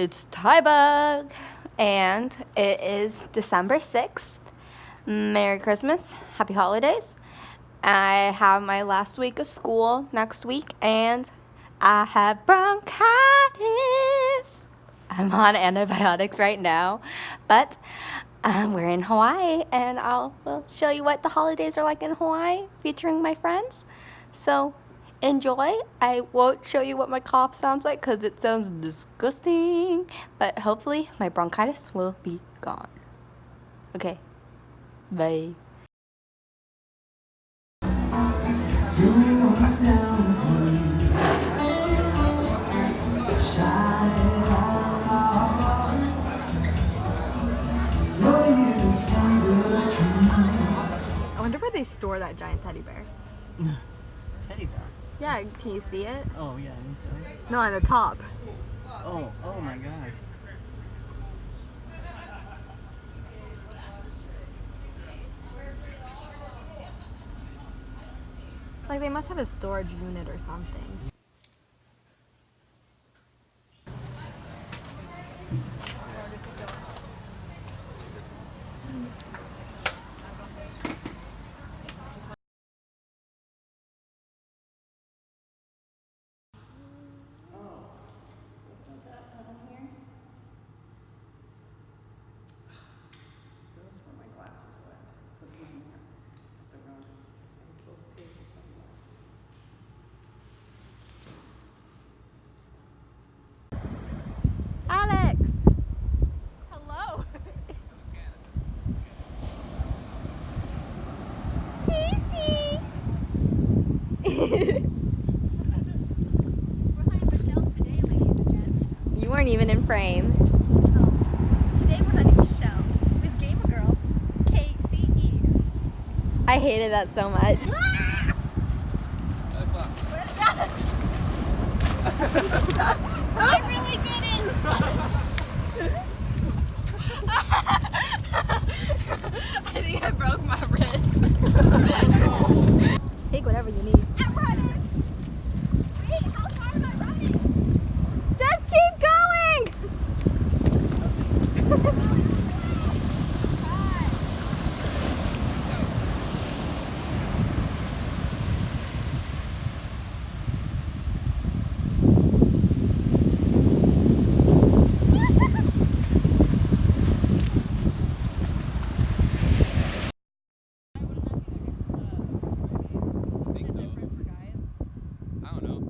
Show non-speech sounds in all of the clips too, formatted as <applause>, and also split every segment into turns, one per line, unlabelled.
it's Tybug, and it is December 6th. Merry Christmas, Happy Holidays. I have my last week of school next week, and I have bronchitis. I'm on antibiotics right now, but um, we're in Hawaii, and I'll will show you what the holidays are like in Hawaii, featuring my friends. So enjoy. I won't show you what my cough sounds like because it sounds disgusting, but hopefully my bronchitis will be gone. Okay, bye.
I wonder where they store that giant teddy bear.
Teddy bears.
Yeah, can you see it?
Oh yeah, I so.
No, on the top.
Oh, oh my gosh.
Like they must have a storage unit or something.
Those were my glasses wet. Put them in there. Put the rose. And twelve pairs of sunglasses.
Alex! Hello!
Casey!
We're hunting for shells
You weren't even in frame.
Today we're hunting with Girl, Casey.
I hated that so much. <laughs>
I really didn't!
I think I broke my wrist. Take whatever you need.
I'm running! Wait, how far am I running?
Just keep going!
think so. I don't know.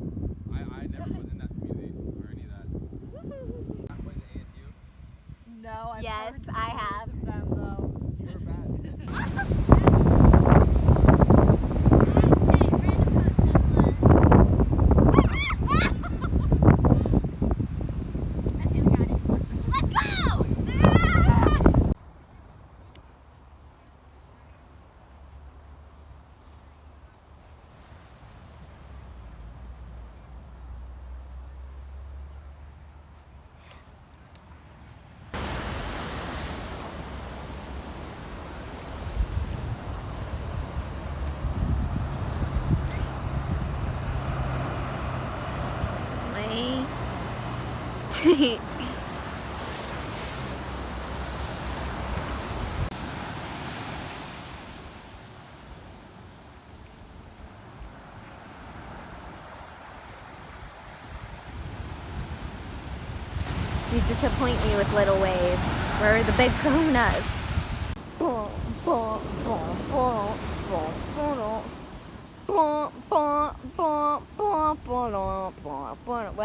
I, I never was in that community or any of that. What is it, ASU?
No, I've
Yes,
heard
I have.
stories of them though.
We're bad.
Let's go!
Wait. <laughs> You disappoint me with little waves. Where are the big kahunas?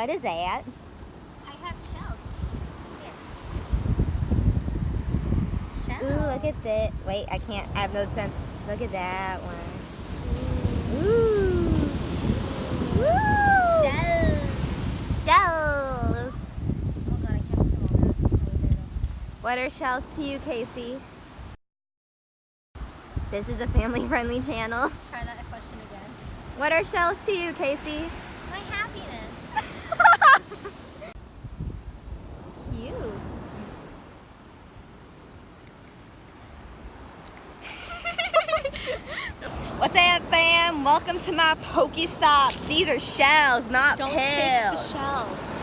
What is that?
I have shells. Here.
Ooh, look at that. Wait, I can't. I have no sense. Look at that one. Ooh. Woo!
Shells.
Shells.
Oh god, I can't put them all that.
What are shells to you, Casey? This is a family-friendly channel.
Try that question again.
What are shells to you, Casey?
My happiness. <laughs>
Welcome to my Pokestop. These are shells, not
Don't shake the shells.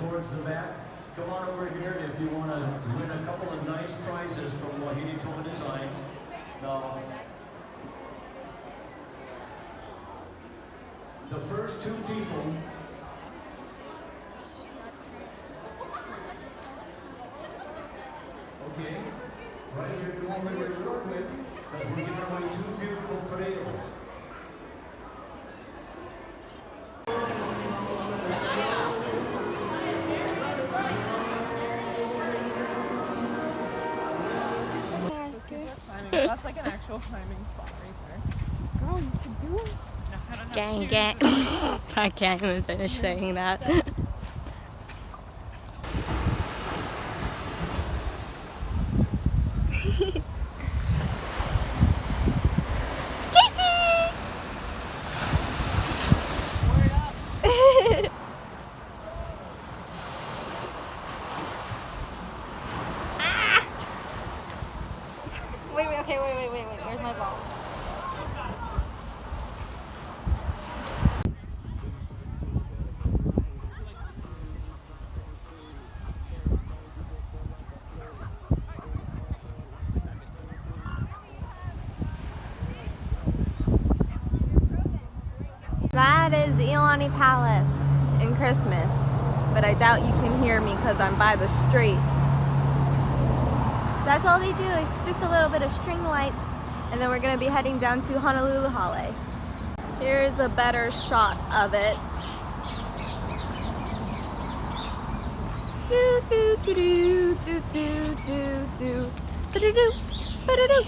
Towards the back. Come on over here if you want to win a couple of nice prizes from Wahidi Toa Designs. Now, the first two people Okay, right here, come over here real quick, because we're giving away two beautiful potatoes.
That's like an actual climbing spot right there. Girl, you can do it.
No, gang, gang. <laughs> I can't even finish saying that. Casey! Ah! Wait, wait, okay, wait, wait, wait, wait. Where's my ball?
That Palace in Christmas, but I doubt you can hear me because I'm by the street. That's all they do is just a little bit of string lights, and then we're gonna be heading down to Honolulu Hale. Here's a better shot of it. Do do do do do do do do ba-da-doo, ba-da-doo,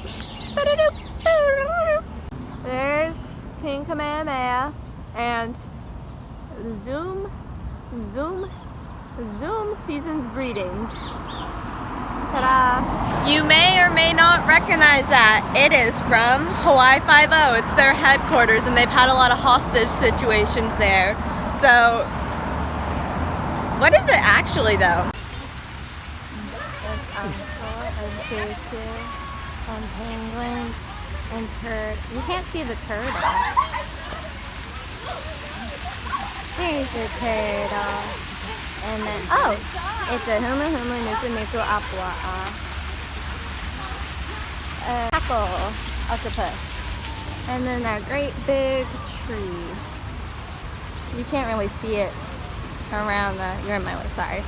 ba-da-doo, ba-da-doo. There's King Kamehameha and Zoom, Zoom, Zoom Season's Greetings. Ta-da! You may or may not recognize that. It is from Hawaii Five-O. It's their headquarters and they've had a lot of hostage situations there. So, what is it actually though?
and penguins and turd. You can't see the turtle. There's the turtle. And then, oh, it's a huma huma nuku nuku apua. Uh, tackle octopus. And then that great big tree. You can't really see it around the, you're in my way, sorry.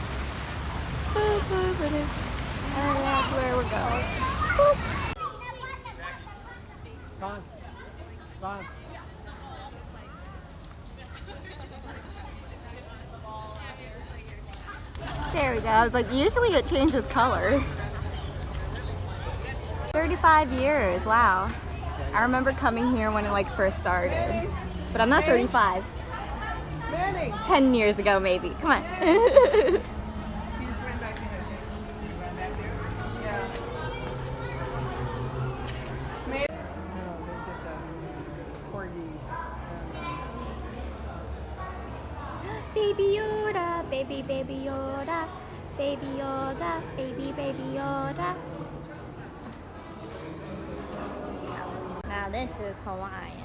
And that's where we're going. Boop. There we go. I was like, usually it changes colors. 35 years, wow. I remember coming here when it like first started. But I'm not 35. 10 years ago maybe. Come on.
He just ran back in there. He ran back there? Yeah. Maybe. No, they did the corgis.
baby Yoda, baby baby Yoda, baby Yoda, baby baby Yoda. Now this is Hawaiian.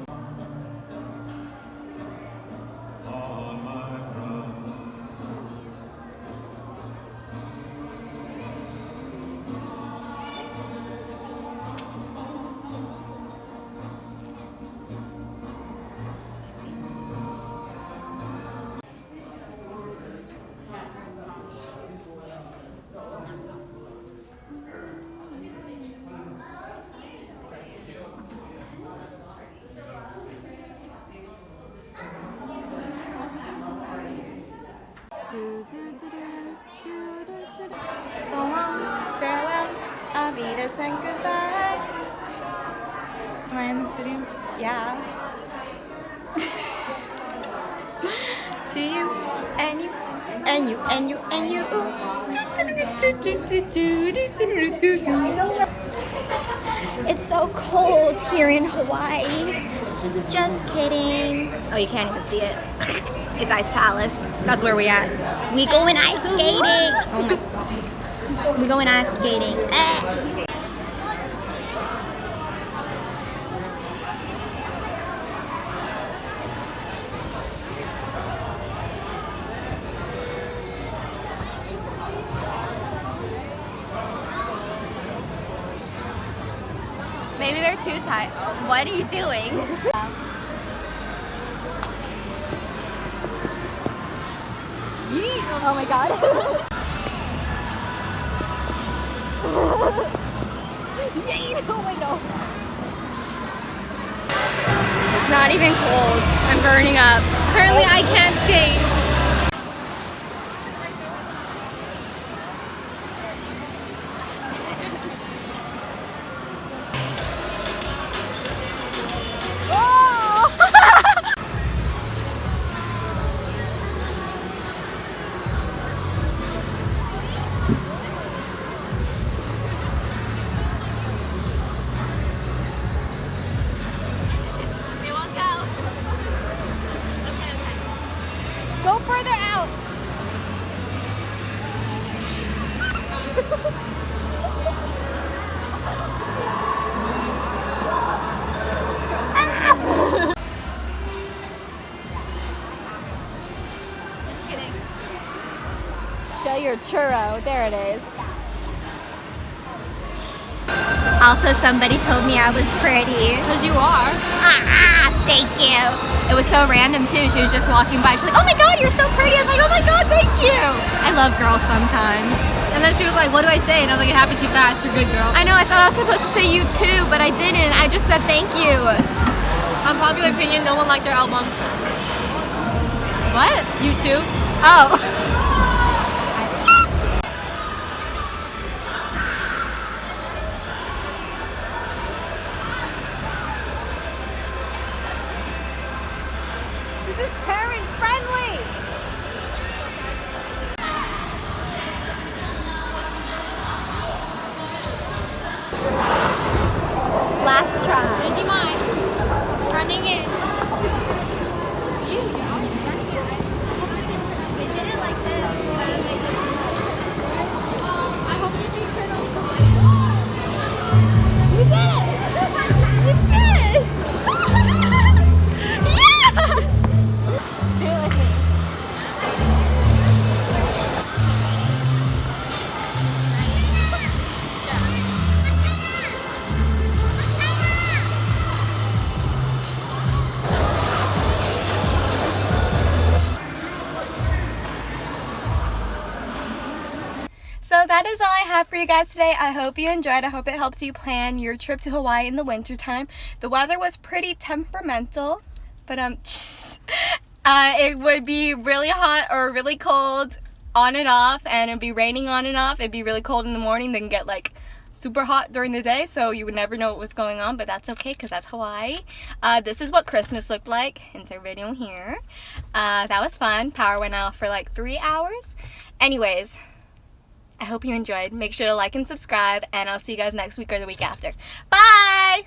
and goodbye.
Am I in this video?
Yeah. <laughs> to you and you and you and you and you. It's so cold here in Hawaii. Just kidding. Oh, you can't even see it. It's Ice Palace. That's where we at. We going ice skating. Oh my. We going ice skating. Eh.
Maybe they're too tight. What are you doing?
Oh my god. oh my god.
It's not even cold. I'm burning up. Apparently I can't skate.
Your churro. There it is.
Also, somebody told me I was pretty. Because you are. Ah, thank you. It was so random too. She was just walking by. She's like, oh my god, you're so pretty. I was like, oh my god, thank you. I love girls sometimes.
And then she was like, what do I say? And I was like, it happened too fast. You're good, girl.
I know, I thought I was supposed to say you too, but I didn't. I just said thank you.
Unpopular opinion, no one liked their album.
What?
You too?
Oh. So that is all I have for you guys today. I hope you enjoyed. I hope it helps you plan your trip to Hawaii in the wintertime. The weather was pretty temperamental, but um <laughs> uh, it would be really hot or really cold on and off and it'd be raining on and off. It'd be really cold in the morning, then get like super hot during the day, so you would never know what was going on, but that's okay because that's Hawaii. Uh, this is what Christmas looked like. Insert video here. Uh, that was fun. Power went off for like three hours. Anyways, I hope you enjoyed. Make sure to like and subscribe, and I'll see you guys next week or the week after. Bye!